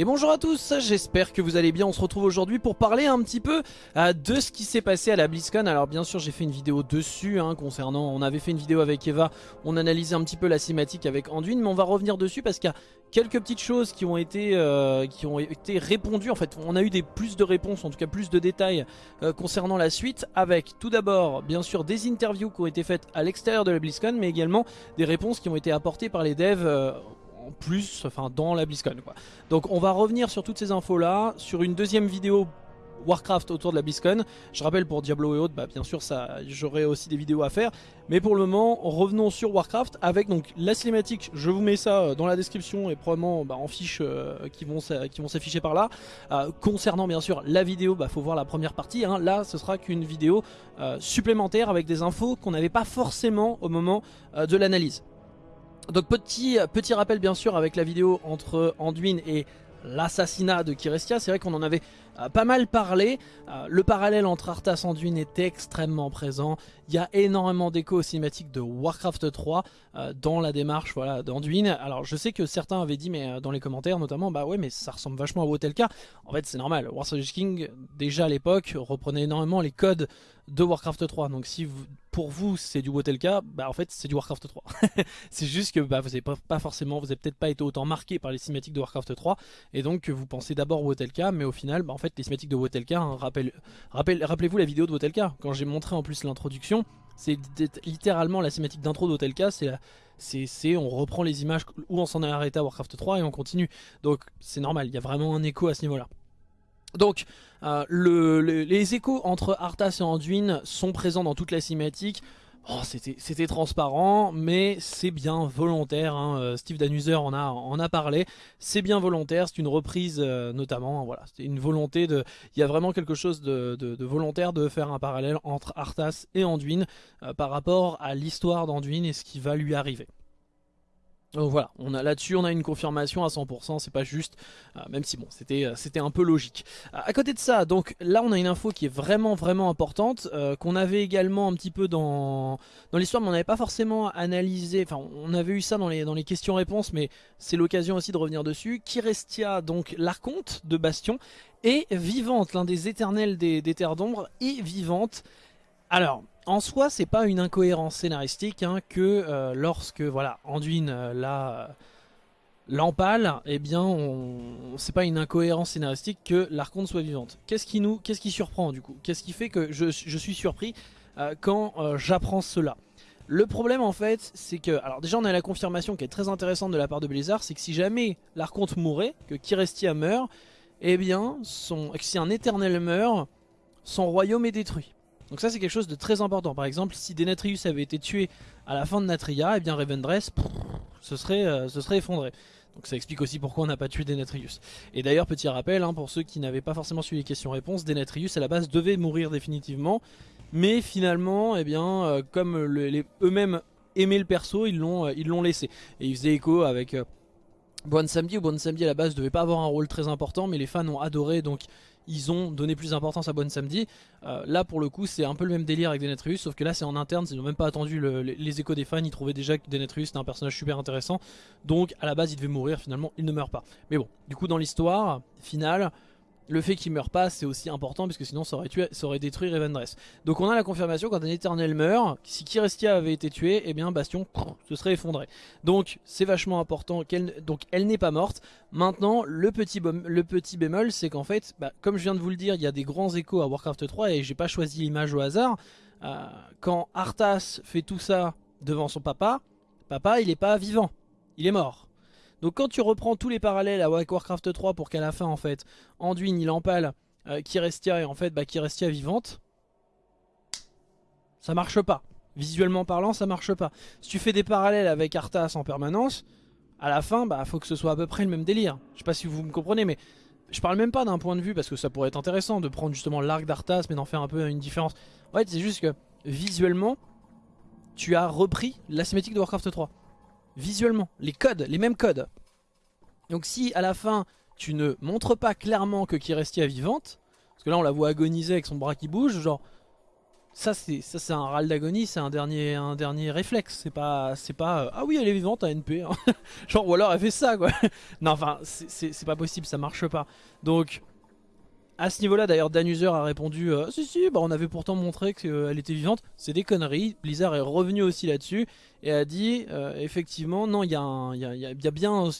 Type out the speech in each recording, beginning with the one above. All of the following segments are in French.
Et bonjour à tous, j'espère que vous allez bien, on se retrouve aujourd'hui pour parler un petit peu euh, de ce qui s'est passé à la BlizzCon. Alors bien sûr j'ai fait une vidéo dessus hein, concernant, on avait fait une vidéo avec Eva, on analysait un petit peu la cinématique avec Anduin, mais on va revenir dessus parce qu'il y a quelques petites choses qui ont été euh, répondues. En fait on a eu des plus de réponses, en tout cas plus de détails euh, concernant la suite avec tout d'abord bien sûr des interviews qui ont été faites à l'extérieur de la BlizzCon, mais également des réponses qui ont été apportées par les devs plus, enfin dans la BlizzCon quoi. Donc on va revenir sur toutes ces infos là, sur une deuxième vidéo Warcraft autour de la BlizzCon. Je rappelle pour Diablo et autres, bah bien sûr ça, j'aurai aussi des vidéos à faire. Mais pour le moment, revenons sur Warcraft avec donc la cinématique. Je vous mets ça euh, dans la description et probablement bah, en fiches euh, qui vont qui vont s'afficher par là. Euh, concernant bien sûr la vidéo, bah faut voir la première partie. Hein. Là, ce sera qu'une vidéo supplémentaire avec des infos qu'on n'avait pas forcément au moment de l'analyse. Donc petit, petit rappel bien sûr avec la vidéo entre Anduin et l'assassinat de Kirestia, c'est vrai qu'on en avait euh, pas mal parlé, euh, le parallèle entre Arthas et Anduin est extrêmement présent, il y a énormément d'échos cinématiques de Warcraft 3 euh, dans la démarche voilà, d'Anduin, alors je sais que certains avaient dit mais dans les commentaires notamment, bah ouais mais ça ressemble vachement à Wotelka, en fait c'est normal, Warcraft King déjà à l'époque reprenait énormément les codes de Warcraft 3, donc si pour vous c'est du Wotelka, bah en fait c'est du Warcraft 3. c'est juste que bah, vous n'avez pas, forcément, vous avez peut-être pas été autant marqué par les cinématiques de Warcraft 3 et donc vous pensez d'abord Wotelka, mais au final, bah, en fait les cinématiques de Wotelka, hein, rappel, rappelez-vous la vidéo de Wotelka, quand j'ai montré en plus l'introduction, c'est littéralement la cinématique d'intro d'Wotelka, c'est c'est on reprend les images où on s'en est arrêté à Warcraft 3 et on continue. Donc c'est normal, il y a vraiment un écho à ce niveau-là. Donc, euh, les échos entre Arthas et Anduin sont présents dans toute la cinématique. Oh, c'était transparent, mais c'est bien volontaire. Hein. Euh, Steve Danuser en a, parlé. C'est bien volontaire, c'est une reprise euh, notamment. Voilà, c'est une volonté de. Il y a vraiment quelque chose de, volontaire de faire un parallèle entre Arthas et Anduin par rapport à l'histoire d'Anduin et ce qui va lui arriver. Donc voilà, on a là-dessus on a une confirmation à 100%, c'est pas juste, euh, même si bon c'était euh, un peu logique. à côté de ça, donc là on a une info qui est vraiment vraiment importante, euh, qu'on avait également un petit peu dans, dans l'histoire, mais on n'avait pas forcément analysé, enfin on avait eu ça dans les, dans les questions-réponses, mais c'est l'occasion aussi de revenir dessus. Kirestia, donc l'archonte de Bastion, est vivante, l'un des éternels des, des terres d'ombre, est vivante. Alors, en soi, c'est pas une incohérence scénaristique hein, que euh, lorsque voilà, Anduin euh, la l'empale, eh bien, c'est pas une incohérence scénaristique que l'Arconte soit vivante. Qu'est-ce qui nous, qu'est-ce qui surprend du coup? Qu'est-ce qui fait que je, suis surpris euh, quand j'apprends cela? Le problème en fait c'est que, alors déjà on a la confirmation qui est très intéressante de la part de Blizzard, c'est que si jamais l'Arconte mourait, que Kirestia meurt, eh bien son, si un éternel meurt, son royaume est détruit. Donc ça c'est quelque chose de très important. Par exemple, si Denatrius avait été tué à la fin de Natria, et eh bien Revendreth se serait, euh, se serait effondré. Donc ça explique aussi pourquoi on n'a pas tué Denatrius. Et d'ailleurs, petit rappel, hein, pour ceux qui n'avaient pas forcément suivi les questions-réponses, Denatrius à la base devait mourir définitivement. Mais finalement, eh bien, euh, comme eux-mêmes aimaient le perso, ils l'ont euh, l'ont laissé. Et ils faisaient écho avec... Bon Samedi ou Bon Samedi à la base devait pas avoir un rôle très important mais les fans ont adoré donc ils ont donné plus d'importance à Bonne Samedi. Euh, là pour le coup c'est un peu le même délire avec Denetrius sauf que là c'est en interne, ils n'ont même pas attendu les, échos des fans, ils trouvaient déjà que Denetrius était un personnage super intéressant. Donc à la base il devait mourir, finalement il ne meurt pas. Mais bon, du coup dans l'histoire finale, le fait qu'il meure pas c'est aussi important puisque sinon ça aurait, tué, ça aurait détruit Revendreth. Donc on a la confirmation quand un éternel meurt, si Kirestia avait été tué, et eh bien Bastion se serait effondré. Donc c'est vachement important, qu'elle n'est pas morte. Maintenant le petit, le petit bémol c'est qu'en fait, bah, comme je viens de vous le dire, il y a des grands échos à Warcraft 3 et j'ai pas choisi l'image au hasard. Euh, quand Arthas fait tout ça devant son papa, papa il est pas vivant, il est mort. Donc quand tu reprends tous les parallèles à Warcraft 3 pour qu'à la fin en fait Anduin il empale euh, Kirestia et en fait bah, Kirestia vivante, ça marche pas. Visuellement parlant ça marche pas. Si tu fais des parallèles avec Arthas en permanence, à la fin bah faut que ce soit à peu près le même délire. Je sais pas si vous me comprenez mais je parle même pas d'un point de vue parce que ça pourrait être intéressant de prendre justement l'arc d'Arthas mais d'en faire un peu une différence. En fait c'est juste que visuellement tu as repris la cinématique de Warcraft 3 visuellement, les codes, les mêmes codes. Donc si à la fin tu ne montres pas clairement que Kirestia est vivante, parce que là on la voit agoniser avec son bras qui bouge, genre ça c'est ça c'est un râle d'agonie, c'est un dernier un dernier réflexe. C'est pas c'est pas euh, ah oui elle est vivante à hein. genre ou alors elle fait ça quoi. non enfin c'est pas possible, ça marche pas. Donc à ce niveau-là, d'ailleurs, Danuser a répondu euh, Si, si, bah, on avait pourtant montré qu'elle était vivante. C'est des conneries. Blizzard est revenu aussi là-dessus et a dit euh, Effectivement, non, il y, a, bien,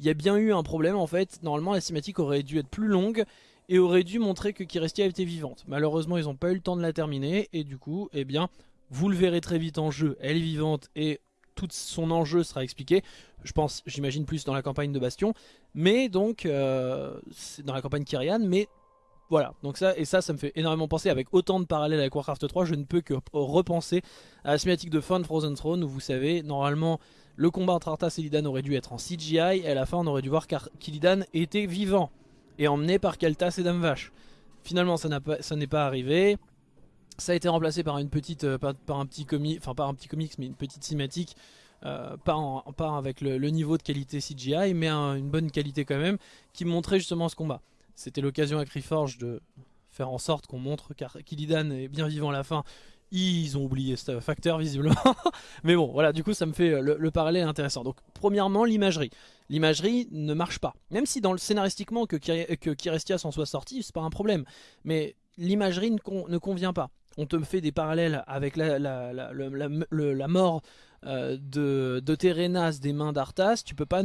y a bien eu un problème en fait. Normalement, la cinématique aurait dû être plus longue et aurait dû montrer que Kirestia était vivante. Malheureusement, ils n'ont pas eu le temps de la terminer et du coup, eh bien, vous le verrez très vite en jeu. Elle est vivante et tout son enjeu sera expliqué. Je pense, j'imagine plus dans la campagne de Bastion, mais donc euh, dans la campagne Kyrian, mais voilà, donc ça, et ça, ça me fait énormément penser, avec autant de parallèles avec Warcraft 3, je ne peux que repenser à la cinématique de fin de Frozen Throne, où vous savez, normalement, le combat entre Arthas et Illidan aurait dû être en CGI, et à la fin, on aurait dû voir qu'Illidan était vivant, et emmené par Kaltas et Dame Vache. Finalement, ça n'est pas arrivé, ça a été remplacé par une petite, euh, par, un petit comic, enfin par un petit comics, mais une petite cinématique, euh, pas, pas, avec le, niveau de qualité CGI, mais une bonne qualité quand même, qui montrait justement ce combat. C'était l'occasion à Criforge de faire en sorte qu'on montre qu'Illidan est bien vivant à la fin. Ils ont oublié ce facteur visiblement. Mais bon, voilà, du coup ça me fait le, parallèle intéressant. Donc premièrement, l'imagerie. L'imagerie ne marche pas. Même si dans le scénaristiquement que, que Kirestia s'en soit sorti, c'est pas un problème. Mais l'imagerie ne, convient pas. On te fait des parallèles avec la, la, mort euh, de, de Terenas des mains d'Arthas. Tu peux pas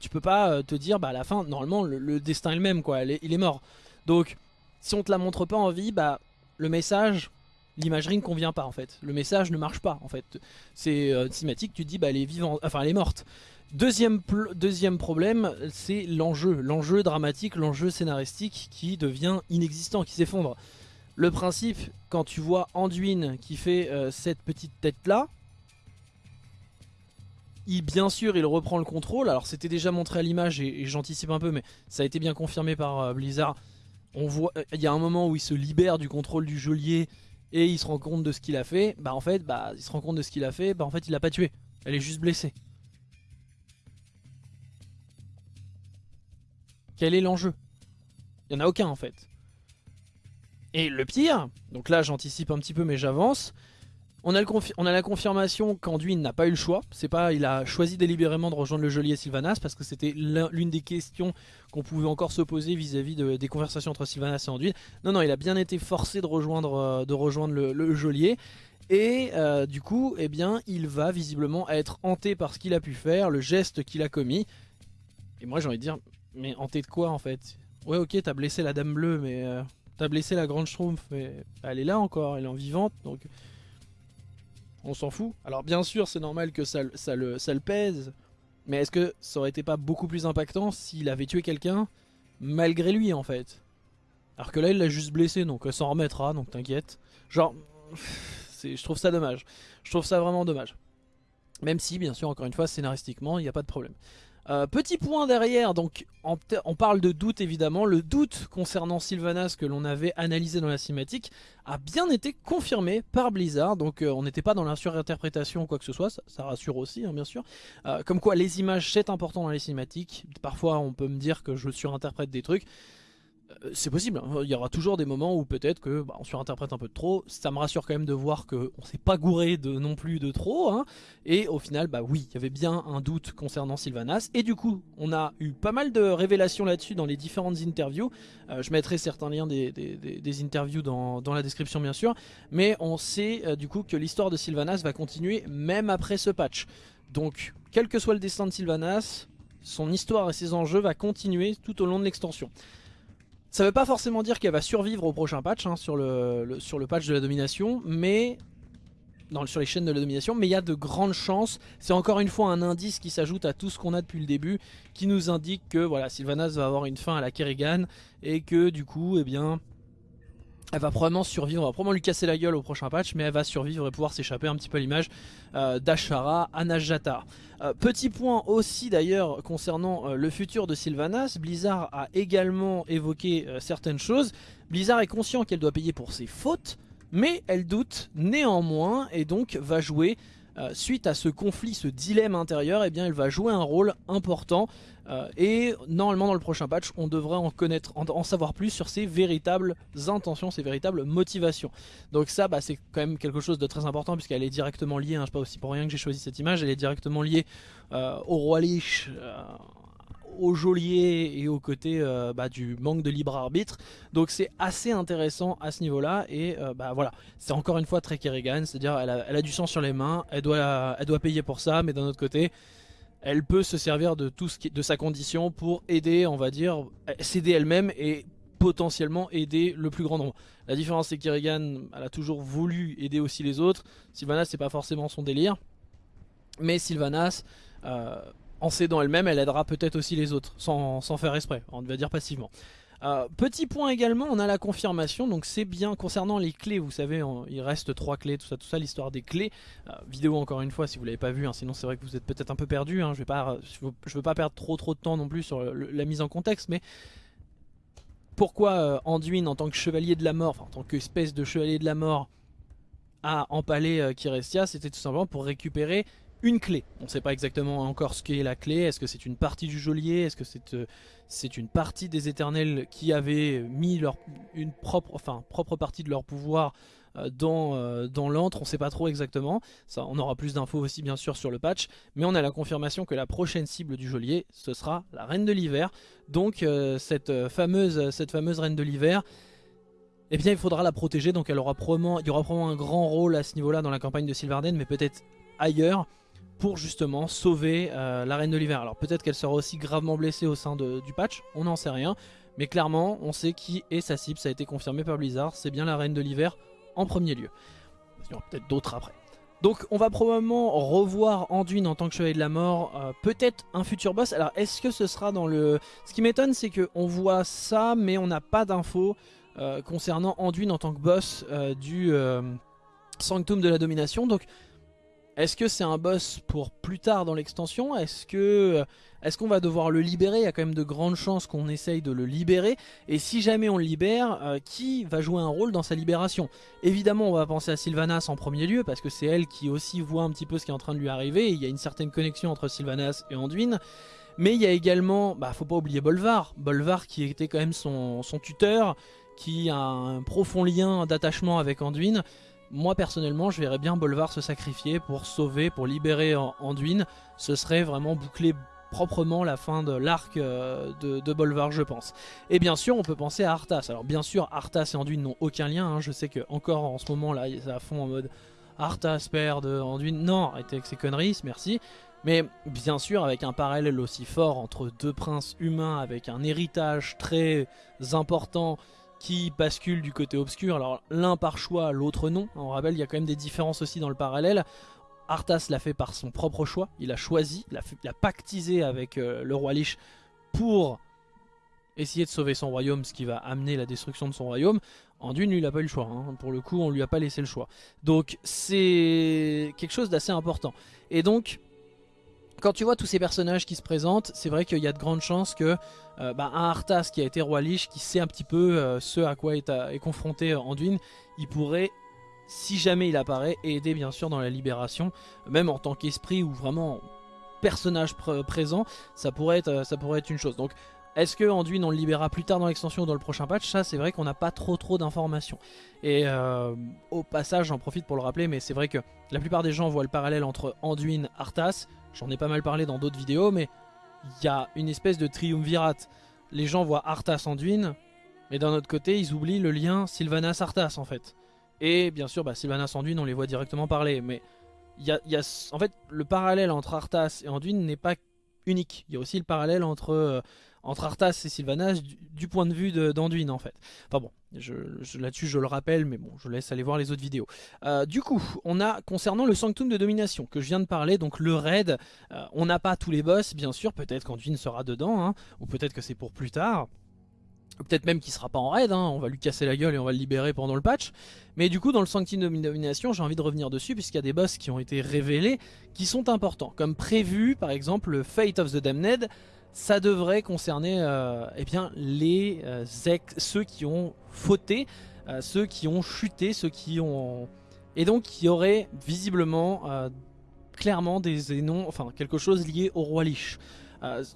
tu peux pas euh, te dire bah à la fin normalement le, destin est le même quoi, il est mort. Donc si on te la montre pas en vie, bah le message, l'imagerie ne convient pas en fait. Le message ne marche pas en fait. C'est euh, cinématique, tu te dis bah elle est vivante, enfin elle est morte. Deuxième, deuxième problème, c'est l'enjeu, l'enjeu dramatique, l'enjeu scénaristique qui devient inexistant, qui s'effondre. Le principe, quand tu vois Anduin qui fait euh, cette petite tête là, bien sûr, il reprend le contrôle. Alors, c'était déjà montré à l'image et, j'anticipe un peu, mais ça a été bien confirmé par euh, Blizzard. On voit, euh, il y a un moment où il se libère du contrôle du geôlier et il se rend compte de ce qu'il a fait. Bah, en fait, bah, il se rend compte de ce qu'il a fait. Bah, en fait, il l'a pas tué. Elle est juste blessée. Quel est l'enjeu? Il y en a aucun en fait. Et le pire, donc là j'anticipe un petit peu mais j'avance, on a, la confirmation qu'Anduin n'a pas eu le choix. C'est pas, il a choisi délibérément de rejoindre le geôlier Sylvanas parce que c'était l'une des questions qu'on pouvait encore se poser vis-à-vis des conversations entre Sylvanas et Anduin. Non, non, il a bien été forcé de rejoindre, euh, le, geôlier. Et euh, du coup, eh bien, il va visiblement être hanté par ce qu'il a pu faire, le geste qu'il a commis. Et moi, j'ai envie de dire, mais hanté de quoi en fait? Ouais, ok, t'as blessé la Dame Bleue, mais euh, t'as blessé la Grande Schtroumpf, mais elle est là encore, elle est en vivante, donc on s'en fout. Alors bien sûr c'est normal que ça, le, pèse, mais est-ce que ça aurait été pas beaucoup plus impactant s'il avait tué quelqu'un malgré lui en fait? Alors que là il l'a juste blessé donc ça s'en remettra donc t'inquiète. Genre, je trouve ça dommage. Je trouve ça vraiment dommage. Même si bien sûr encore une fois scénaristiquement il n'y a pas de problème. Euh, petit point derrière, donc on parle de doute évidemment, le doute concernant Sylvanas que l'on avait analysé dans la cinématique a bien été confirmé par Blizzard, donc euh, on n'était pas dans la surinterprétation ou quoi que ce soit, ça, rassure aussi hein, bien sûr. Euh, comme quoi les images c'est important dans les cinématiques, parfois on peut me dire que je surinterprète des trucs, c'est possible, hein. il y aura toujours des moments où peut-être que bah, on surinterprète un peu de trop, ça me rassure quand même de voir qu'on s'est pas gouré de non plus de trop, hein. et au final bah oui, il y avait bien un doute concernant Sylvanas, et du coup on a eu pas mal de révélations là-dessus dans les différentes interviews, euh, je mettrai certains liens des, interviews dans, la description bien sûr, mais on sait euh, du coup que l'histoire de Sylvanas va continuer même après ce patch, donc quel que soit le destin de Sylvanas, son histoire et ses enjeux va continuer tout au long de l'extension. Ça veut pas forcément dire qu'elle va survivre au prochain patch, hein, sur, le, patch de la domination, mais... sur les chaînes de la domination, mais il y a de grandes chances. C'est encore une fois un indice qui s'ajoute à tout ce qu'on a depuis le début, qui nous indique que voilà, Sylvanas va avoir une fin à la Kerrigan, et que du coup, eh bien, elle va probablement survivre, on va probablement lui casser la gueule au prochain patch, mais elle va survivre et pouvoir s'échapper un petit peu à l'image euh, d'Ashara Anajata. Euh, petit point aussi d'ailleurs concernant euh, le futur de Sylvanas, Blizzard a également évoqué certaines choses. Blizzard est conscient qu'elle doit payer pour ses fautes, mais elle doute néanmoins et donc va jouer suite à ce conflit, ce dilemme intérieur, eh bien elle va jouer un rôle important et normalement dans le prochain patch on devrait en connaître, en, savoir plus sur ses véritables intentions, ses véritables motivations. Donc ça bah, c'est quand même quelque chose de très important puisqu'elle est directement liée, hein, je sais pas aussi pour rien que j'ai choisi cette image, elle est directement liée au roi Lich au geôlier et au côté euh, bah, du manque de libre arbitre. Donc c'est assez intéressant à ce niveau-là. Et euh, bah voilà, c'est encore une fois très Kerrigan, c'est-à-dire elle a, du sang sur les mains, elle doit, elle doit payer pour ça, mais d'un autre côté, elle peut se servir de tout ce de sa condition pour aider, on va dire, s'aider elle-même et potentiellement aider le plus grand nombre. La différence c'est que Kerrigan, elle a toujours voulu aider aussi les autres. Sylvanas, c'est pas forcément son délire. Mais Sylvanas, euh, en s'aidant elle-même, elle aidera peut-être aussi les autres, sans, faire exprès, on va dire passivement. Euh, petit point également, on a la confirmation, donc c'est bien concernant les clés, vous savez, il reste trois clés, tout ça, tout ça, l'histoire des clés. Euh, vidéo encore une fois, si vous l'avez pas vu, hein, sinon c'est vrai que vous êtes peut-être un peu perdu. Hein, je vais pas, je veux, pas perdre trop trop de temps non plus sur la mise en contexte, mais pourquoi euh, Anduin en tant que chevalier de la mort, enfin en tant qu'espèce de chevalier de la mort, a empalé Kirestia, c'était tout simplement pour récupérer une clé. On ne sait pas exactement encore ce qu'est la clé. Est-ce que c'est une partie du geôlier? Est-ce que c'est euh, une partie des éternels qui avaient mis leur, une propre, enfin, propre partie de leur pouvoir euh, dans, euh, dans l'antre? On ne sait pas trop exactement. On aura plus d'infos aussi bien sûr sur le patch. Mais on a la confirmation que la prochaine cible du geôlier, ce sera la Reine de l'Hiver. Donc cette, fameuse, cette fameuse Reine de l'Hiver... Eh bien il faudra la protéger, donc elle aura probablement, il y aura probablement un grand rôle à ce niveau-là dans la campagne de Sylvarden, mais peut-être ailleurs pour justement sauver euh, la Reine de l'Hiver. Alors peut-être qu'elle sera aussi gravement blessée au sein du patch, on n'en sait rien. Mais clairement, on sait qui est sa cible, ça a été confirmé par Blizzard, c'est bien la Reine de l'Hiver en premier lieu. Il y aura peut-être d'autres après. Donc on va probablement revoir Anduin en tant que chevalier de la mort, euh, peut-être un futur boss. Alors est-ce que ce sera dans le... Ce qui m'étonne c'est qu'on voit ça mais on n'a pas d'infos euh, concernant Anduin en tant que boss du Sanctum de la Domination. Donc est-ce que c'est un boss pour plus tard dans l'extension? Est-ce que est-ce qu'on va devoir le libérer? Il y a quand même de grandes chances qu'on essaye de le libérer. Et si jamais on le libère, euh, qui va jouer un rôle dans sa libération? Évidemment, on va penser à Sylvanas en premier lieu, parce que c'est elle qui aussi voit un petit peu ce qui est en train de lui arriver. il y a une certaine connexion entre Sylvanas et Anduin. Mais il y a également, bah faut pas oublier Bolvar. Bolvar qui était quand même son, son tuteur, qui a un profond lien d'attachement avec Anduin moi personnellement je verrais bien Bolvar se sacrifier pour sauver, pour libérer Anduin. Ce serait vraiment boucler proprement la fin de l'arc euh, de, Bolvar je pense. Et bien sûr on peut penser à Arthas. Alors bien sûr Arthas et Anduin n'ont aucun lien. Hein. Je sais que encore en ce moment là ça fond en mode Arthas père de Anduin. Non arrêtez avec ces conneries merci. Mais bien sûr avec un parallèle aussi fort entre deux princes humains avec un héritage très important qui basculent du côté obscur. Alors l'un par choix, l'autre non. On rappelle, il y a quand même des différences aussi dans le parallèle. Arthas l'a fait par son propre choix. Il a choisi, il a, pactisé avec euh, le roi Lich pour essayer de sauver son royaume, ce qui va amener la destruction de son royaume. Anduin, lui, il n'a pas eu le choix. Hein. Pour le coup, on lui a pas laissé le choix. Donc c'est quelque chose d'assez important. Et donc, quand tu vois tous ces personnages qui se présentent, c'est vrai qu'il y a de grandes chances que euh, bah, un Arthas qui a été roi Lich, qui sait un petit peu euh, ce à quoi est, est confronté euh, Anduin, il pourrait, si jamais il apparaît, aider bien sûr dans la libération, même en tant qu'esprit ou vraiment personnage présent, ça pourrait, être, ça pourrait être une chose. Donc est-ce que Anduin on le libérera plus tard dans l'extension ou dans le prochain patch? Ça c'est vrai qu'on n'a pas trop trop d'informations. Et au passage j'en profite pour le rappeler mais c'est vrai que la plupart des gens voient le parallèle entre Anduin, Arthas. J'en ai pas mal parlé dans d'autres vidéos mais il y a une espèce de triumvirate. Les gens voient Arthas Anduin, mais d'un autre côté, ils oublient le lien Sylvanas-Arthas en fait. Et bien sûr, bah, Sylvanas Anduin, on les voit directement parler, mais y en fait, le parallèle entre Arthas et Anduin n'est pas unique. Il y a aussi le parallèle entre euh, entre Arthas et Sylvanas du, point de vue d'Anduin en fait. Enfin bon, je, là-dessus je le rappelle, mais bon, je laisse aller voir les autres vidéos. Euh, du coup, on a, concernant le Sanctum de Domination, que je viens de parler, donc le raid, euh, on n'a pas tous les boss, bien sûr, peut-être qu'Anduin sera dedans, hein, ou peut-être que c'est pour plus tard. Peut-être même qu'il sera pas en raid, hein, on va lui casser la gueule et on va le libérer pendant le patch. Mais du coup dans le Sanctum de Domination j'ai envie de revenir dessus puisqu'il y a des boss qui ont été révélés qui sont importants. Comme prévu par exemple le Fate of the Damned ça devrait concerner euh, eh bien, les euh, ceux qui ont fauté, euh, ceux qui ont chuté, ceux qui ont... Et donc qui auraient visiblement clairement des enfin quelque chose lié au roi Lich.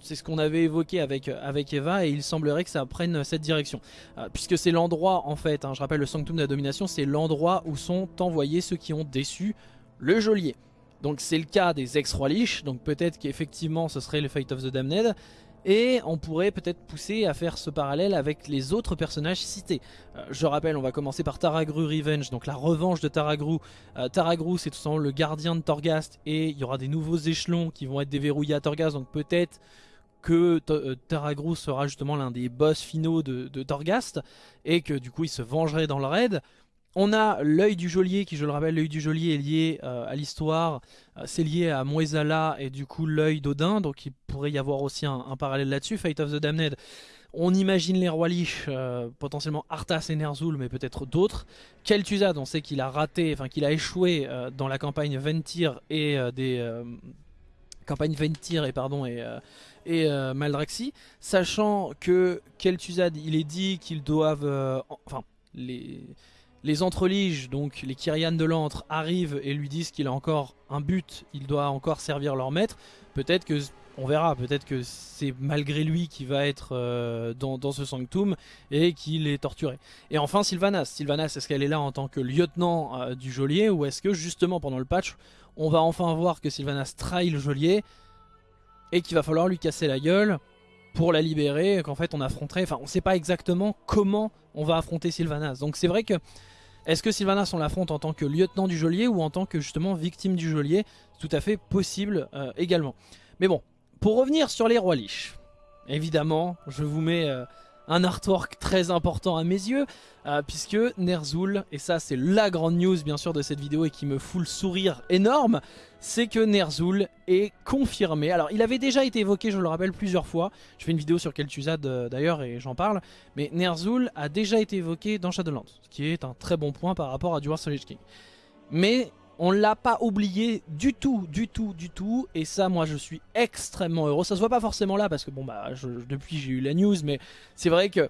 C'est ce qu'on avait évoqué avec, avec Eva et il semblerait que ça prenne cette direction. Puisque c'est l'endroit en fait, hein, je rappelle le Sanctum de la Domination, c'est l'endroit où sont envoyés ceux qui ont déçu le geôlier. Donc c'est le cas des ex-rois donc peut-être qu'effectivement ce serait le Fate of the Damned. Et on pourrait peut-être pousser à faire ce parallèle avec les autres personnages cités. Euh, je rappelle, on va commencer par Taragru Revenge, donc la revanche de Taragru. Euh, Taragru, c'est tout simplement le gardien de Torghast, et il y aura des nouveaux échelons qui vont être déverrouillés à Torghast, donc peut-être que euh, Taragru sera justement l'un des boss finaux de, de et que du coup il se vengerait dans le raid. On a l'œil du geôlier, qui je le rappelle, l'œil du geôlier est lié euh, à l'histoire, euh, c'est lié à Moezala et du coup l'œil d'Odin, donc il pourrait y avoir aussi un, parallèle là-dessus, Fate of the Damned. On imagine les rois Lich, euh, potentiellement Arthas et Ner'zhul, mais peut-être d'autres. Kel'Thuzad, on sait qu'il a raté, enfin qu'il a échoué dans la campagne Ventir et des... campagne Ventir et pardon et, et Maldraxi, sachant que Kel'Thuzad, il est dit qu'ils doivent... enfin, les les entreliges, donc les Kyrian de l'antre, arrivent et lui disent qu'il a encore un but, il doit encore servir leur maître. Peut-être que, on verra, peut-être que c'est malgré lui qui va être euh, dans, ce sanctum et qu'il est torturé. Et enfin Sylvanas. Sylvanas, est-ce qu'elle est là en tant que lieutenant euh, du geôlier ou est-ce que justement pendant le patch, on va enfin voir que Sylvanas trahit le geôlier et qu'il va falloir lui casser la gueule pour la libérer, qu'en fait on affronterait, enfin on sait pas exactement comment on va affronter Sylvanas. Donc c'est vrai que est-ce que Sylvanas on l'affronte en tant que lieutenant du geôlier ou en tant que justement victime du geôlier tout à fait possible euh, également. Mais bon, pour revenir sur les rois liches, évidemment, je vous mets euh, un artwork très important à mes yeux, euh, puisque Ner'zhul, et ça c'est la grande news bien sûr de cette vidéo et qui me fout le sourire énorme, c'est que Ner'zhul est confirmé. Alors il avait déjà été évoqué, je le rappelle, plusieurs fois, je fais une vidéo sur Kel'Thuzad euh, d'ailleurs et j'en parle, mais Ner'zhul a déjà été évoqué dans Shadowlands, ce qui est un très bon point par rapport à Dwarf Solid King. Mais on l'a pas oublié du tout, du tout, du tout. Et ça, moi, je suis extrêmement heureux. Ça se voit pas forcément là parce que bon, bah, depuis j'ai eu la news, mais c'est vrai que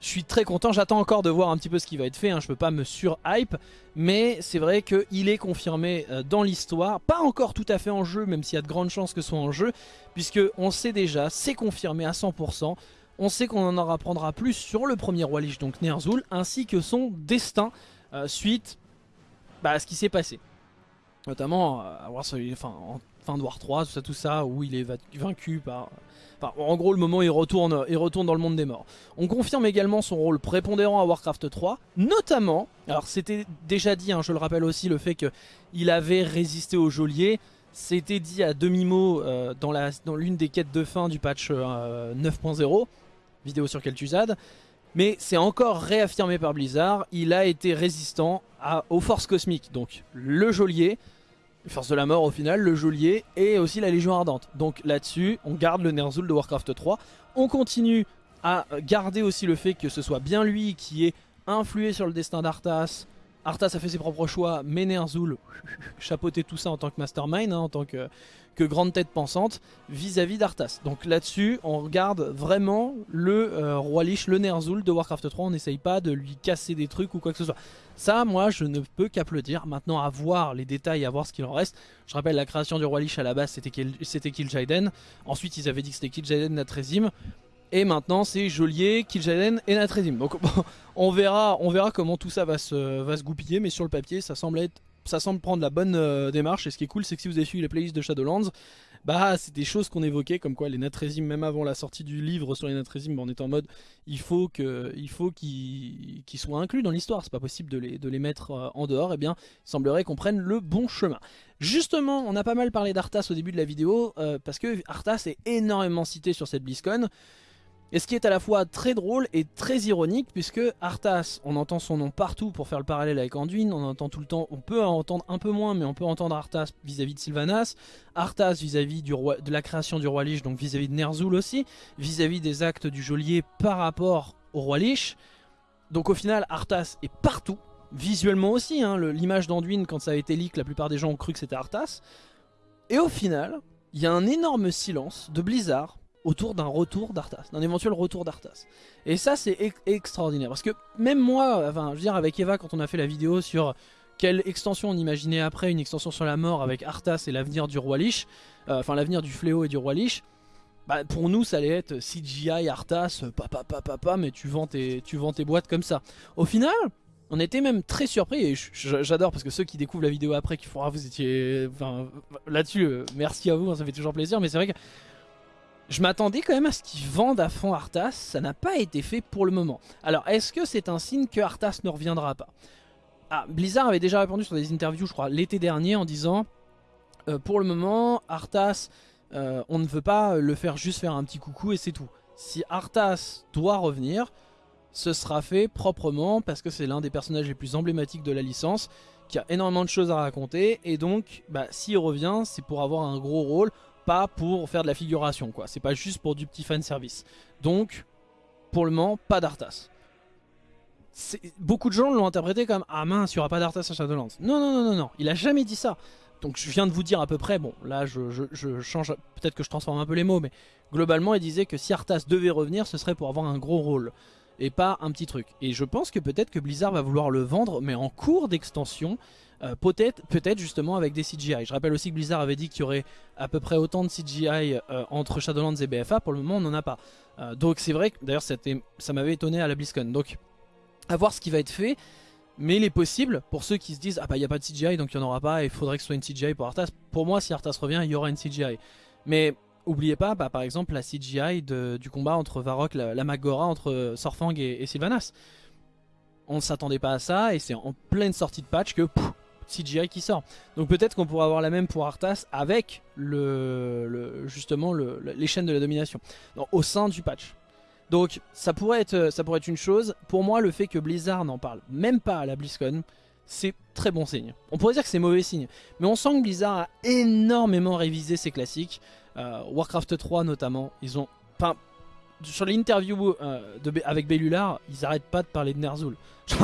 je suis très content. J'attends encore de voir un petit peu ce qui va être fait. Hein. Je peux pas me sur-hype, mais c'est vrai qu'il est confirmé euh, dans l'histoire. Pas encore tout à fait en jeu, même s'il y a de grandes chances que ce soit en jeu, puisque on sait déjà, c'est confirmé à 100%. On sait qu'on en apprendra plus sur le premier roi Lich, donc Ner'zhul, ainsi que son destin euh, suite bah, à ce qui s'est passé notamment à voir enfin, en fin de War 3, tout ça, tout ça, où il est vaincu par... En gros, le moment où il retourne, il retourne dans le monde des morts. On confirme également son rôle prépondérant à Warcraft 3, notamment, alors c'était déjà dit, hein, je le rappelle aussi, le fait qu'il avait résisté au geôlier, c'était dit à demi-mot euh, dans l'une des quêtes de fin du patch 9.0, euh, vidéo sur Kel'Thuzad, mais c'est encore réaffirmé par Blizzard, il a été résistant à, aux forces cosmiques, donc le geôlier, Force de la mort au final, le geôlier et aussi la Légion Ardente. Donc là-dessus, on garde le Ner'zhul de Warcraft 3. On continue à garder aussi le fait que ce soit bien lui qui ait influé sur le destin d'Arthas. Arthas a fait ses propres choix, mais Ner'zhul chapeautait tout ça en tant que mastermind, hein, en tant que, grande tête pensante vis-à-vis d'Arthas. Donc là-dessus, on regarde vraiment le euh, roi Lich, le Ner'zhul de Warcraft 3. On n'essaye pas de lui casser des trucs ou quoi que ce soit. Ça, moi, je ne peux qu'applaudir. Maintenant, à voir les détails, à voir ce qu'il en reste. Je rappelle, la création du roi Lich à la base, c'était Kil'jaeden. Ensuite, ils avaient dit que c'était Kil'jaeden Natrezim. Et maintenant, c'est Joliet, Kil'jaeden et Natrezim. Donc, on verra, on verra comment tout ça va se, goupiller. Mais sur le papier, ça semble être prendre la bonne euh, démarche. Et ce qui est cool, c'est que si vous avez suivi les playlists de Shadowlands, bah c'est des choses qu'on évoquait, comme quoi les Natrésim, même avant la sortie du livre sur les Natrésim, bah, on est en mode il faut qu'ils soient inclus dans l'histoire. C'est pas possible de les, de les mettre euh, en dehors. Et eh bien, il semblerait qu'on prenne le bon chemin. Justement, on a pas mal parlé d'Arthas au début de la vidéo, euh, parce que Arthas est énormément cité sur cette BlizzCon. Et ce qui est à la fois très drôle et très ironique puisque Arthas, on entend son nom partout pour faire le parallèle avec Anduin, on entend tout le temps, on peut entendre un peu moins mais on peut entendre Arthas vis-à-vis de Sylvanas, Arthas vis-à-vis de la création du roi Lich, donc vis-à-vis de Ner'zhul aussi, vis-à-vis des actes du geôlier par rapport au roi Lich. Donc au final Arthas est partout, visuellement aussi, hein, l'image d'Anduin quand ça a été leak, la plupart des gens ont cru que c'était Arthas. Et au final, il y a un énorme silence de Blizzard autour d'un retour d'Arthas, d'un éventuel retour d'Arthas. Et ça c'est extraordinaire, parce que même moi, je veux dire avec Eva quand on a fait la vidéo sur quelle extension on imaginait après, une extension sur la mort avec Arthas et l'avenir du roi Lich, euh, enfin l'avenir du fléau et du roi Lich, bah, pour nous ça allait être CGI, Arthas, papa papa papa, mais tu vends, tes, tu vends tes boîtes comme ça. Au final, on était même très surpris et j'adore parce que ceux qui découvrent la vidéo après qui font ah vous étiez là-dessus euh, merci à vous hein, ça fait toujours plaisir mais c'est vrai que je m'attendais quand même à ce qu'ils vendent à fond Arthas, ça n'a pas été fait pour le moment. Alors est-ce que c'est un signe que Arthas ne reviendra pas? Ah, Blizzard avait déjà répondu sur des interviews je crois l'été dernier en disant euh, pour le moment Arthas euh, on ne veut pas le faire juste faire un petit coucou et c'est tout. Si Arthas doit revenir, ce sera fait proprement parce que c'est l'un des personnages les plus emblématiques de la licence, qui a énormément de choses à raconter, et donc bah, s'il revient, c'est pour avoir un gros rôle, pas pour faire de la figuration, quoi. C'est pas juste pour du petit fan service. Donc, pour le moment, pas d'Arthas. Beaucoup de gens l'ont interprété comme « Ah mince, il n'y aura pas d'Arthas à Shadowlands ». Non, non, non, non, non, il a jamais dit ça. Donc je viens de vous dire à peu près, bon là je, je change, peut-être que je transforme un peu les mots, mais globalement il disait que si Arthas devait revenir, ce serait pour avoir un gros rôle et pas un petit truc. Et je pense que peut-être que Blizzard va vouloir le vendre, mais en cours d'extension, euh, peut-être peut justement avec des CGI. Je rappelle aussi que Blizzard avait dit qu'il y aurait à peu près autant de CGI euh, entre Shadowlands et BFA, pour le moment on n'en a pas. Euh, donc c'est vrai d'ailleurs ça m'avait étonné à la BlizzCon. Donc à voir ce qui va être fait. Mais il est possible, pour ceux qui se disent « Ah bah il n'y a pas de CGI donc il n'y en aura pas il faudrait que ce soit une CGI pour Arthas », pour moi si Arthas revient il y aura une CGI. Mais Oubliez pas, bah, par exemple, la CGI du combat entre Varrock, la, la Magora, entre Sorfang et, Sylvanas. On ne s'attendait pas à ça, et c'est en pleine sortie de patch que CGI qui sort. Donc peut-être qu'on pourra avoir la même pour Arthas avec le, justement les chaînes de la domination, au sein du patch. Donc ça pourrait, être, ça pourrait être une chose. Pour moi, le fait que Blizzard n'en parle même pas à la BlizzCon, c'est très bon signe. On pourrait dire que c'est mauvais signe, mais on sent que Blizzard a énormément révisé ses classiques. Euh, Warcraft 3 notamment, ils ont... Sur l'interview euh, avec Bellular, ils arrêtent pas de parler de Ner'zhul.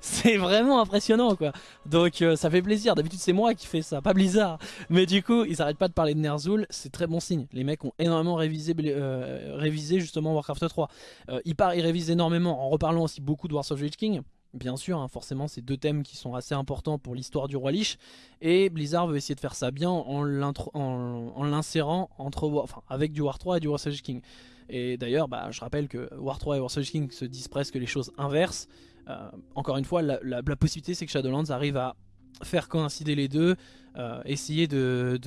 c'est vraiment impressionnant quoi. Donc euh, ça fait plaisir. D'habitude c'est moi qui fais ça, pas Blizzard. Mais du coup, ils arrêtent pas de parler de Ner'zhul, c'est très bon signe. Les mecs ont énormément révisé, révisé justement Warcraft 3. ils, ils révisent énormément en reparlant aussi beaucoup de Wars of the King. Bien sûr, hein, forcément, c'est deux thèmes qui sont assez importants pour l'histoire du roi Lich. Et Blizzard veut essayer de faire ça bien en l'insérant entre, enfin, avec du War 3 et du War Sage King. Et d'ailleurs, bah, je rappelle que War 3 et War Sage King se disent presque les choses inverses. Euh, encore une fois, la, possibilité c'est que Shadowlands arrive à faire coïncider les deux, euh, essayer de,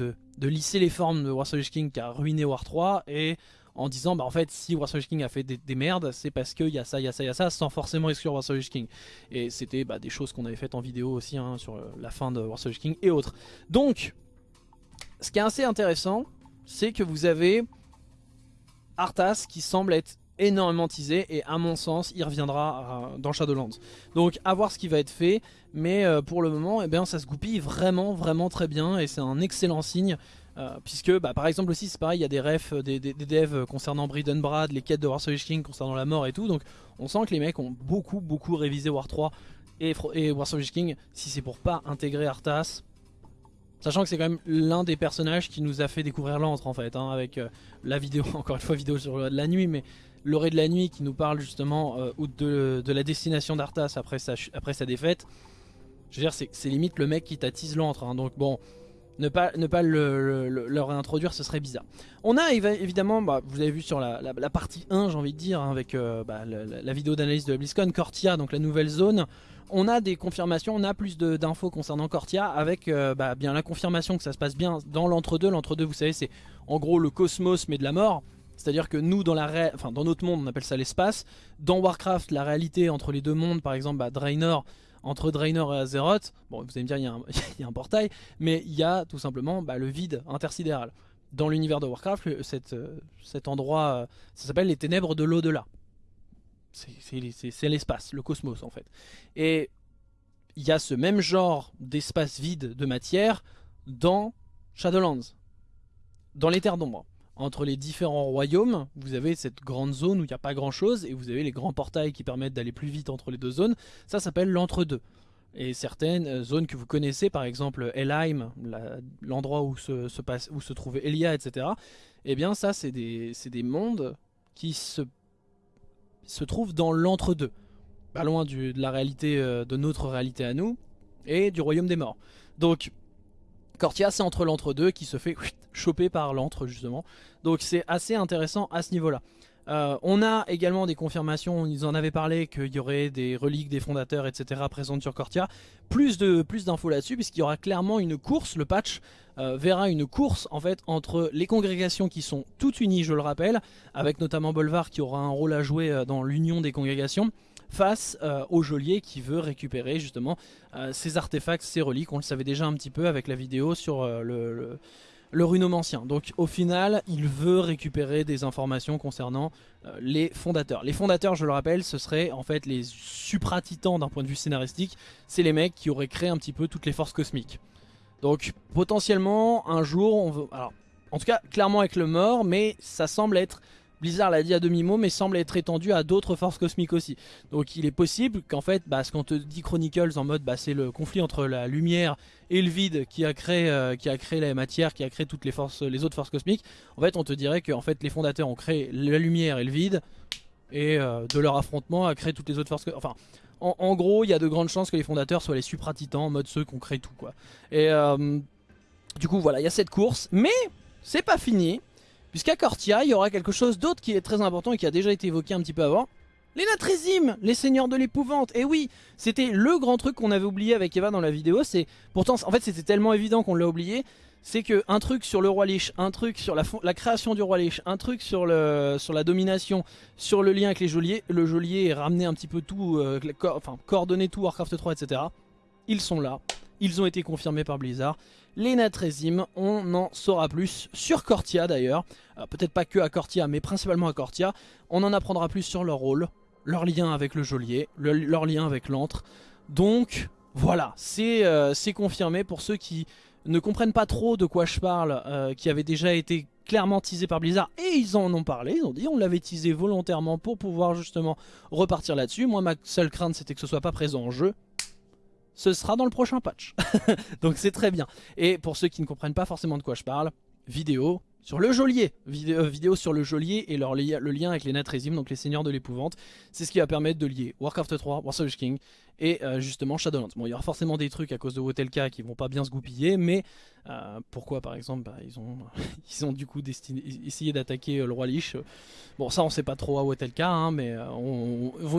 lisser les formes de War Sage King qui a ruiné War 3 et en disant bah en fait si Warsaw King a fait des, merdes c'est parce qu'il y a ça, il y a ça, il y a ça sans forcément exclure Warsaw King. Et c'était bah, des choses qu'on avait faites en vidéo aussi hein, sur la fin de Warsaw King et autres. Donc ce qui est assez intéressant c'est que vous avez Arthas qui semble être énormément teasé et à mon sens il reviendra euh, dans Shadowlands. Donc à voir ce qui va être fait mais euh, pour le moment eh bien, ça se goupille vraiment vraiment très bien et c'est un excellent signe euh, puisque bah, par exemple aussi c'est pareil, il y a des refs, euh, des, devs concernant Brad, les quêtes de War King concernant la mort et tout, donc on sent que les mecs ont beaucoup beaucoup révisé War 3 et, et War King, si c'est pour pas intégrer Arthas, sachant que c'est quand même l'un des personnages qui nous a fait découvrir l'antre en fait, hein, avec euh, la vidéo, encore une fois vidéo sur la nuit, mais l'orée de la nuit qui nous parle justement de, de, la destination d'Arthas après sa, après sa défaite, je veux dire c'est limite le mec qui t'attise l'antre, hein, donc bon... Ne pas, ne pas le, réintroduire, ce serait bizarre. On a évidemment, bah, vous avez vu sur la, partie 1, j'ai envie de dire, hein, avec euh, bah, la, vidéo d'analyse de la BlizzCon, Cortia, donc la nouvelle zone. On a des confirmations, on a plus d'infos concernant Cortia, avec euh, bah, bien la confirmation que ça se passe bien dans l'entre-deux. L'entre-deux, vous savez, c'est en gros le cosmos, mais de la mort. C'est-à-dire que nous, dans, la enfin, dans notre monde, on appelle ça l'espace. Dans Warcraft, la réalité entre les deux mondes, par exemple, Draenor, entre Draenor et Azeroth, bon vous allez me dire il y, a un, portail, mais il y a tout simplement bah, le vide intersidéral. Dans l'univers de Warcraft, euh, cet endroit, euh, ça s'appelle les ténèbres de l'au-delà. C'est l'espace, le cosmos en fait. Et il y a ce même genre d'espace vide de matière dans Shadowlands, dans les terres d'ombre entre les différents royaumes, vous avez cette grande zone où il n'y a pas grand chose, et vous avez les grands portails qui permettent d'aller plus vite entre les deux zones, ça s'appelle l'entre-deux. Et certaines euh, zones que vous connaissez, par exemple Elheim, l'endroit où se, se trouvait Elia, etc. Eh bien ça c'est des, des, mondes qui se, se trouvent dans l'entre-deux. Pas loin de la réalité, euh, de notre réalité à nous, et du royaume des morts. Donc Cortia c'est entre l'entre-deux qui se fait choper par l'entre justement. Donc c'est assez intéressant à ce niveau-là. Euh, on a également des confirmations, ils en avaient parlé qu'il y aurait des reliques des fondateurs etc présentes sur Cortia. Plus d'infos plus là-dessus puisqu'il y aura clairement une course, le patch euh, verra une course en fait entre les congrégations qui sont toutes unies je le rappelle, avec notamment Bolvar qui aura un rôle à jouer euh, dans l'union des congrégations face au geôlier qui veut récupérer justement ces artefacts, ces reliques, on le savait déjà un petit peu avec la vidéo sur le le runomancien. Donc au final, il veut récupérer des informations concernant euh, les fondateurs. Les fondateurs, je le rappelle, ce serait en fait les supra-titans d'un point de vue scénaristique. C'est les mecs qui auraient créé un petit peu toutes les forces cosmiques. Donc potentiellement, un jour, on veut... Alors, en tout cas, clairement avec le mort, mais ça semble être Blizzard l'a dit à demi-mot, mais semble être étendu à d'autres forces cosmiques aussi. Donc il est possible qu'en fait, bah, ce qu'on te dit Chronicles en mode bah, c'est le conflit entre la lumière et le vide qui a créé, euh, qui a créé la matière, qui a créé toutes les forces, les autres forces cosmiques. En fait, on te dirait que en fait, les fondateurs ont créé la lumière et le vide, et euh, de leur affrontement a créé toutes les autres forces. Enfin, en, gros, il y a de grandes chances que les fondateurs soient les supra-titans, en mode ceux qui ont créé tout, quoi. Et euh, du coup, voilà, il y a cette course, mais c'est pas fini. Puisqu'à Cortia, il y aura quelque chose d'autre qui est très important et qui a déjà été évoqué un petit peu avant. Les Natrésimes, les seigneurs de l'épouvante. Et oui, c'était le grand truc qu'on avait oublié avec Eva dans la vidéo. C'est Pourtant, en fait, c'était tellement évident qu'on l'a oublié. C'est que un truc sur le roi Lich, un truc sur la, création du roi Lich, un truc sur, la domination, sur le lien avec les geôliers. Le geôlier ramené un petit peu tout, euh, enfin coordonné tout Warcraft 3, etc. Ils sont là. Ils ont été confirmés par Blizzard les Natrésimes, on en saura plus sur Cortia d'ailleurs, euh, peut-être pas que à Cortia mais principalement à Cortia, on en apprendra plus sur leur rôle, leur lien avec le geôlier, leur lien avec l'antre, donc voilà, euh, c'est confirmé pour ceux qui ne comprennent pas trop de quoi je parle, euh, qui avaient déjà été clairement teasés par Blizzard et ils en ont parlé, ils ont dit on l'avait teasé volontairement pour pouvoir justement repartir là-dessus, moi ma seule crainte c'était que ce soit pas présent en jeu, ce sera dans le prochain patch. Donc c'est très bien. Et pour ceux qui ne comprennent pas forcément de quoi je parle, vidéo sur le geôlier, vidéo, vidéo sur le geôlier et leur le lien avec les Natrésimes, donc les seigneurs de l'épouvante. C'est ce qui va permettre de lier Warcraft 3, War King et euh, justement Shadowlands. Bon, il y aura forcément des trucs à cause de Wotelka qui vont pas bien se goupiller, mais euh, pourquoi par exemple bah, ils, ont, du coup essayé d'attaquer euh, le roi Lich. Bon, ça on sait pas trop à Wotelka, hein, mais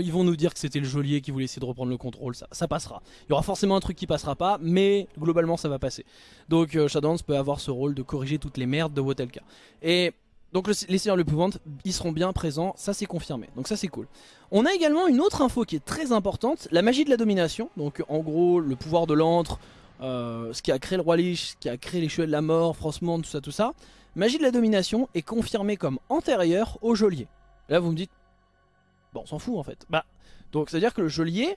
ils vont nous dire que c'était le geôlier qui voulait essayer de reprendre le contrôle, ça, ça passera. Il y aura forcément un truc qui passera pas, mais globalement ça va passer. Donc Shadowlands peut avoir ce rôle de corriger toutes les merdes de Wotelka. Et donc les Seigneurs de l'épouvante, ils seront bien présents, ça c'est confirmé, donc ça c'est cool. On a également une autre info qui est très importante, la magie de la domination, donc en gros le pouvoir de l'antre, euh, ce qui a créé le roi Lich, ce qui a créé les cheveux de la mort, Frostmourne, tout ça tout ça. Magie de la domination est confirmée comme antérieure au geôlier. Là vous me dites, bon on s'en fout en fait. Bah, donc c'est à dire que le geôlier,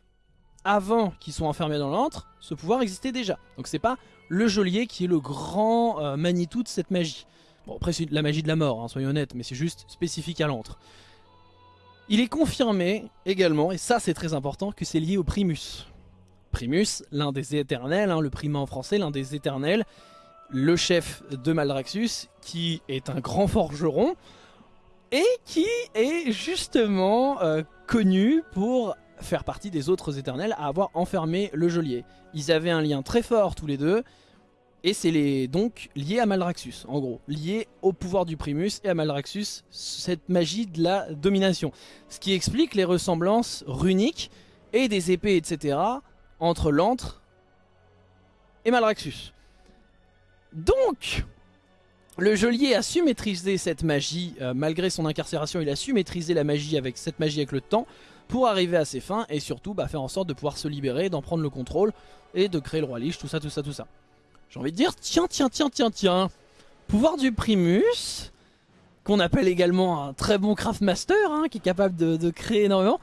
avant qu'ils soient enfermés dans l'antre, ce pouvoir existait déjà. Donc c'est pas le geôlier qui est le grand euh, de cette magie. Bon, après, c'est la magie de la mort, hein, soyons honnêtes, mais c'est juste spécifique à l'antre. Il est confirmé également, et ça c'est très important, que c'est lié au Primus. Primus, l'un des éternels, hein, le primat en français, l'un des éternels, le chef de Maldraxxus, qui est un grand forgeron, et qui est justement euh, connu pour faire partie des autres éternels à avoir enfermé le geôlier. Ils avaient un lien très fort tous les deux, et c'est donc lié à Maldraxxus, en gros. Lié au pouvoir du Primus et à Maldraxxus, cette magie de la domination. Ce qui explique les ressemblances runiques et des épées, etc. entre l'antre et Maldraxxus. Donc, le geôlier a su maîtriser cette magie, euh, malgré son incarcération, il a su maîtriser la magie avec cette magie avec le temps, pour arriver à ses fins, et surtout bah, faire en sorte de pouvoir se libérer, d'en prendre le contrôle, et de créer le roi Lich, tout ça, tout ça, tout ça. J'ai envie de dire, tiens, tiens, tiens, tiens, tiens. Pouvoir du Primus, qu'on appelle également un très bon Craftmaster, hein, qui est capable de, créer énormément.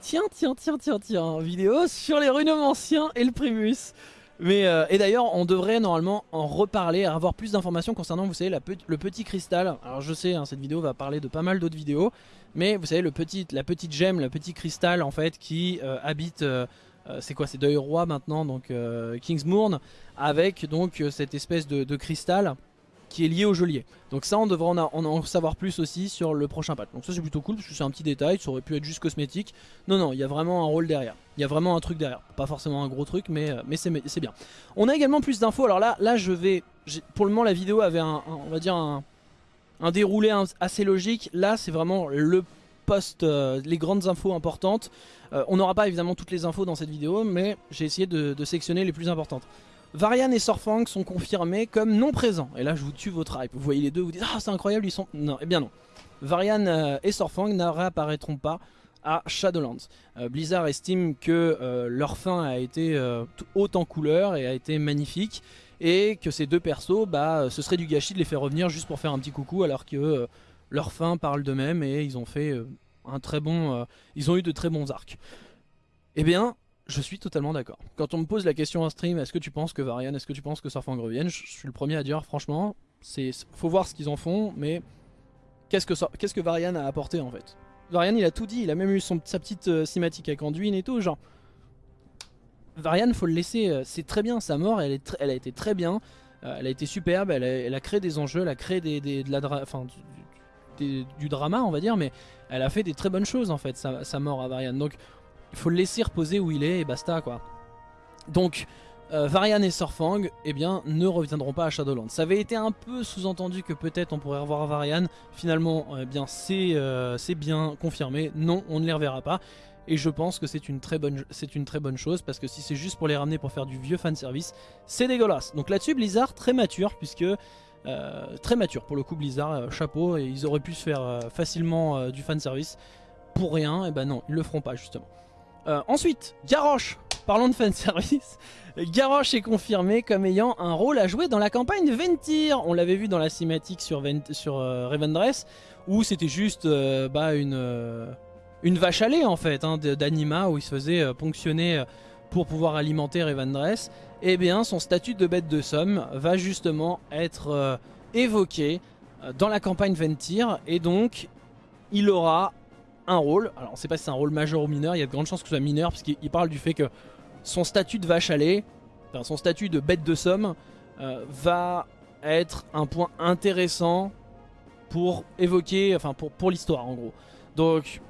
Tiens, tiens, tiens, tiens, tiens, vidéo sur les runomanciens et le Primus. Mais, euh, et d'ailleurs, on devrait normalement en reparler, avoir plus d'informations concernant, vous savez, le petit cristal. Alors je sais, hein, cette vidéo va parler de pas mal d'autres vidéos, mais vous savez, le petit, la petite gemme, le petit cristal en fait qui euh, habite euh, c'est quoi C'est Deuil Roi maintenant, donc euh, Kingsmourn, avec donc euh, cette espèce de, cristal qui est lié au geôlier. Donc ça on devrait en, savoir plus aussi sur le prochain patch. Donc ça c'est plutôt cool parce que c'est un petit détail, ça aurait pu être juste cosmétique. Non non, il y a vraiment un rôle derrière. Il y a vraiment un truc derrière. Pas forcément un gros truc mais, euh, c'est bien. On a également plus d'infos. Alors là, là je vais... Pour le moment la vidéo avait un, un déroulé assez logique. Là c'est vraiment le post, euh, les grandes infos importantes. Euh, on n'aura pas évidemment toutes les infos dans cette vidéo mais j'ai essayé de, de sectionner les plus importantes. Varian et Sorfang sont confirmés comme non présents. Et là je vous tue votre hype. Vous voyez les deux, vous dites ah c'est incroyable ils sont... Non, eh bien non. Varian euh, et Sorfang ne réapparaîtront pas à Shadowlands. Euh, Blizzard estime que leur fin a été haute en couleur et a été magnifique. Et que ces deux persos, bah, ce serait du gâchis de les faire revenir juste pour faire un petit coucou alors que leur fin parle d'eux-mêmes et ils ont fait un très bon... ils ont eu de très bons arcs. Eh bien, je suis totalement d'accord. Quand on me pose la question en stream, est-ce que tu penses que Varian, est-ce que tu penses que Surfang revienne Je suis le premier à dire, franchement, c'est faut voir ce qu'ils en font, mais qu'est-ce que, Varian a apporté en fait? Varian, il a tout dit, il a même eu son, sa petite euh, cinématique avec Anduin et tout, genre... Varian, faut le laisser, euh, c'est très bien, sa mort, elle, est elle a été très bien, euh, elle a été superbe, elle a, créé des enjeux, elle a créé des, de la enfin, du, drama, on va dire, mais elle a fait des très bonnes choses en fait, sa, mort à Varian. Donc il faut le laisser reposer où il est et basta quoi. Donc euh, Varian et Surfang eh bien, ne reviendront pas à Shadowlands. Ça avait été un peu sous-entendu que peut-être on pourrait revoir Varian. Finalement, eh bien euh, c'est bien confirmé. Non, on ne les reverra pas. Et je pense que c'est une, très bonne, une très bonne chose parce que si c'est juste pour les ramener pour faire du vieux fanservice, c'est dégueulasse. Donc là-dessus, Blizzard, très mature puisque... Euh, très mature pour le coup Blizzard, chapeau, et ils auraient pu se faire facilement du fanservice pour rien, et ben non, ils le feront pas justement. Euh, ensuite, Garrosh, parlons de fanservice. Garrosh est confirmé comme ayant un rôle à jouer dans la campagne Ventir. On l'avait vu dans la cinématique sur, sur euh, Revendreth, où c'était juste euh, bah, une, une vache à lait en fait, hein, d'anima, où il se faisait ponctionner pour pouvoir alimenter Revendreth. Et eh bien son statut de bête de somme va justement être évoqué dans la campagne Ventir, et donc il aura un rôle. Alors on sait pas si c'est un rôle majeur ou mineur, il y a de grandes chances que ce soit mineur puisqu'il parle du fait que son statut de vache lait, enfin son statut de bête de somme euh, va être un point intéressant pour évoquer, enfin pour, pour l'histoire en gros. Donc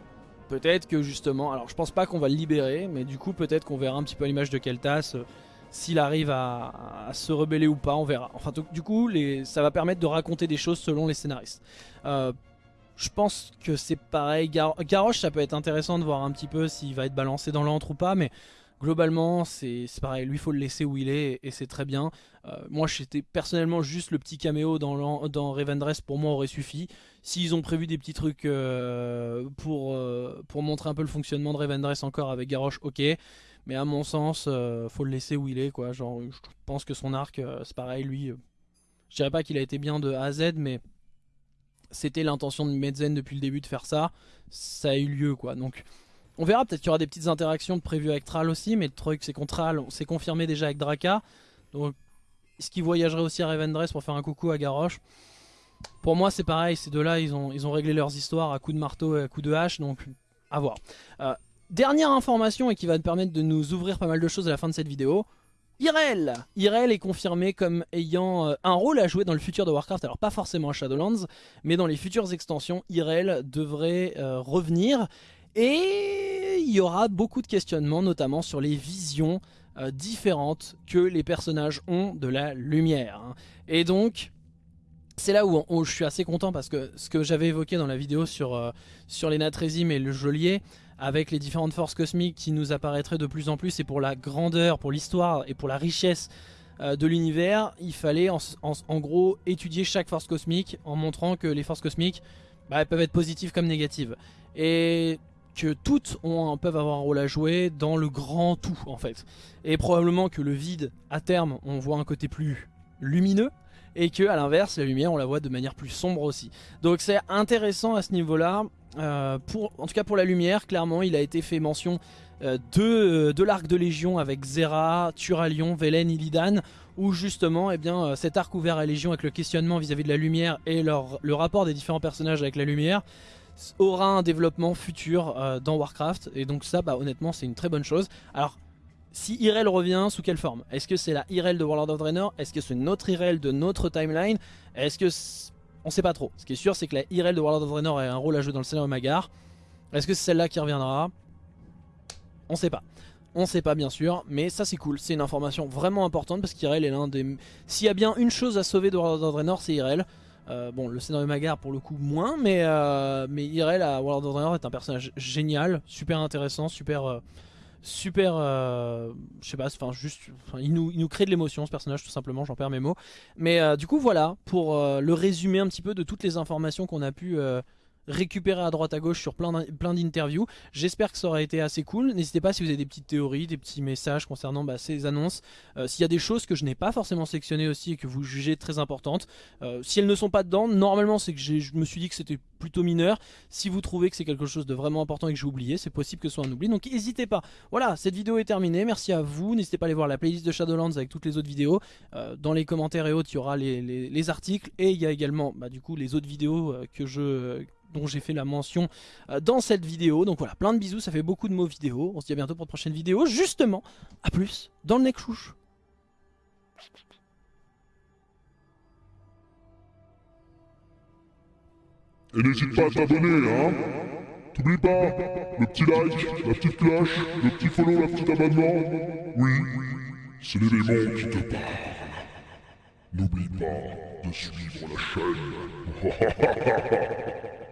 peut-être que justement, alors je pense pas qu'on va le libérer, mais du coup peut-être qu'on verra un petit peu l'image de Keltas, euh, s'il arrive à, se rebeller ou pas, on verra. Enfin du coup ça va permettre de raconter des choses selon les scénaristes. Euh, je pense que c'est pareil. Gar Garrosh, ça peut être intéressant de voir un petit peu s'il va être balancé dans l'antre ou pas, mais globalement, c'est pareil. Lui, faut le laisser où il est et c'est très bien. Euh, moi, j'étais personnellement juste le petit caméo dans, dans pour moi aurait suffi. S'ils ont prévu des petits trucs euh, pour, euh, pour montrer un peu le fonctionnement de Revendreth encore avec Garrosh, ok. Mais à mon sens, faut le laisser où il est, quoi. Genre, je pense que son arc, c'est pareil, lui. je dirais pas qu'il a été bien de A à Z, mais c'était l'intention de Medzen depuis le début de faire ça, ça a eu lieu quoi. Donc on verra, peut-être qu'il y aura des petites interactions prévues avec Thrall aussi, mais le truc c'est qu'on Thrall, c'est confirmé déjà avec Draka. Donc est-ce qu'il voyagerait aussi à Revendreth pour faire un coucou à Garrosh? Pour moi c'est pareil, ces deux-là ils ont, réglé leurs histoires à coups de marteau et à coups de hache, donc à voir. Euh, dernière information et qui va te permettre de nous ouvrir pas mal de choses à la fin de cette vidéo. Irel Irel est confirmé comme ayant euh, un rôle à jouer dans le futur de Warcraft, alors pas forcément à Shadowlands, mais dans les futures extensions, Irel devrait euh, revenir. Et il y aura beaucoup de questionnements, notamment sur les visions différentes que les personnages ont de la lumière. Hein. Et donc, c'est là où, je suis assez content parce que ce que j'avais évoqué dans la vidéo sur, sur les Natrésim et le Geôlier, avec les différentes forces cosmiques qui nous apparaîtraient de plus en plus et pour la grandeur, pour l'histoire et pour la richesse euh, de l'univers, il fallait en, gros étudier chaque force cosmique en montrant que les forces cosmiques bah, peuvent être positives comme négatives et que toutes peuvent avoir un rôle à jouer dans le grand tout en fait. Et probablement que le vide, à terme, on voit un côté plus lumineux et que à l'inverse, la lumière, on la voit de manière plus sombre aussi. Donc c'est intéressant à ce niveau-là. Euh, pour, en tout cas pour la lumière, clairement, il a été fait mention euh, de, de l'arc de Légion avec Zera, Turalion, Velen, Illidan, où justement eh bien, euh, cet arc ouvert à Légion avec le questionnement vis-à-vis de la lumière et leur, le rapport des différents personnages avec la lumière aura un développement futur dans Warcraft et donc ça bah, honnêtement c'est une très bonne chose. Alors si Irel revient, sous quelle forme? Est-ce que c'est la Irel de World of Draenor? Est-ce que c'est notre Irel de notre timeline? Est-ce que... On sait pas trop. Ce qui est sûr, c'est que la Irel de World of Draenor a un rôle à jouer dans le scénario Magar. Est-ce que c'est celle-là qui reviendra? On sait pas. On sait pas bien sûr, mais ça c'est cool, c'est une information vraiment importante parce qu'Irel est l'un des... S'il y a bien une chose à sauver de World of Draenor, c'est Irel. Euh, bon, le scénario Magar pour le coup moins, mais, euh, mais Irel à World of Draenor est un personnage génial, super intéressant, super... Euh, super, je sais pas, enfin juste, il, nous, il nous crée de l'émotion ce personnage tout simplement, j'en perds mes mots. Mais du coup voilà, pour le résumer un petit peu de toutes les informations qu'on a pu récupérer à droite à gauche sur plein d'interviews. J'espère que ça aura été assez cool. N'hésitez pas si vous avez des petites théories, des petits messages concernant bah, ces annonces. Euh, s'il y a des choses que je n'ai pas forcément sélectionnées aussi et que vous jugez très importantes, euh, si elles ne sont pas dedans, normalement c'est que je me suis dit que c'était plutôt mineur. Si vous trouvez que c'est quelque chose de vraiment important et que j'ai oublié, c'est possible que ce soit un oubli. Donc n'hésitez pas. Voilà, cette vidéo est terminée. Merci à vous. N'hésitez pas à aller voir la playlist de Shadowlands avec toutes les autres vidéos. Euh, dans les commentaires et autres, il y aura les, articles et il y a également bah, du coup les autres vidéos que je dont j'ai fait la mention euh, dans cette vidéo. Donc voilà, plein de bisous, ça fait beaucoup de mots vidéo. On se dit à bientôt pour de prochaine vidéo. Justement, à plus dans le neck chouche. Et n'hésite pas à t'abonner, hein T'oublies pas, le petit like, la petite cloche, le petit follow, la petite abonnement. Oui, c'est l'élément qui te parle. N'oublie pas de suivre la chaîne.